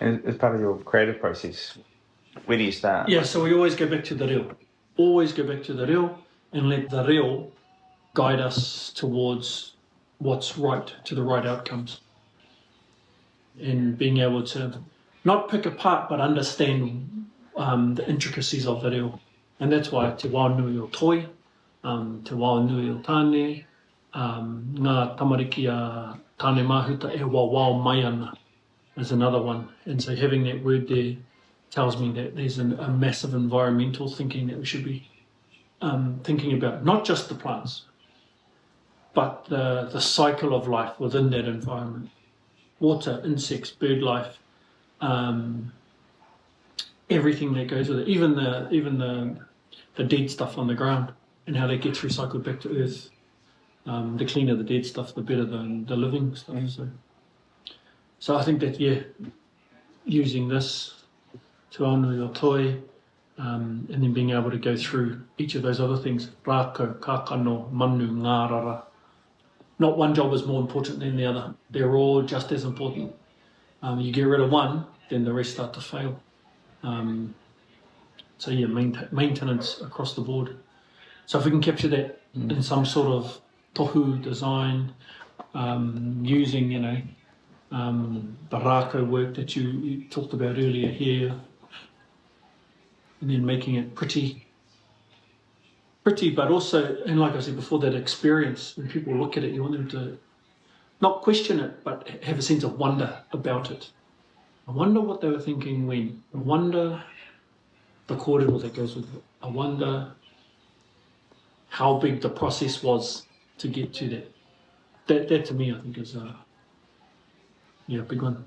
As part of your creative process, where do you start? Yeah, so we always go back to the real. Always go back to the real and let the real guide us towards what's right, to the right outcomes. And being able to not pick apart, but understand um, the intricacies of the real. And that's why te wā nui o toi, um, te wā nui o tāne, um, ngā tamariki a tāne mahuta e wā mai ana is another one. And so having that word there tells me that there's an, a massive environmental thinking that we should be um, thinking about, not just the plants, but the, the cycle of life within that environment. Water, insects, bird life, um, everything that goes with it, even the even the the dead stuff on the ground and how that gets recycled back to earth. Um, the cleaner the dead stuff, the better the, the living stuff. So, so I think that yeah, using this to honor your toy, um, and then being able to go through each of those other things, rākau, kākano, manu, ngārara. Not one job is more important than the other. They're all just as important. Um, you get rid of one, then the rest start to fail. Um, so yeah, maintenance across the board. So if we can capture that mm. in some sort of tohu design, um, using, you know, um, the work that you, you talked about earlier here, and then making it pretty, pretty, but also, and like I said before, that experience, when people look at it, you want them to not question it, but have a sense of wonder about it. I wonder what they were thinking when. I wonder the corridor that goes with it. I wonder how big the process was to get to that. That, that to me, I think is a yeah, big one.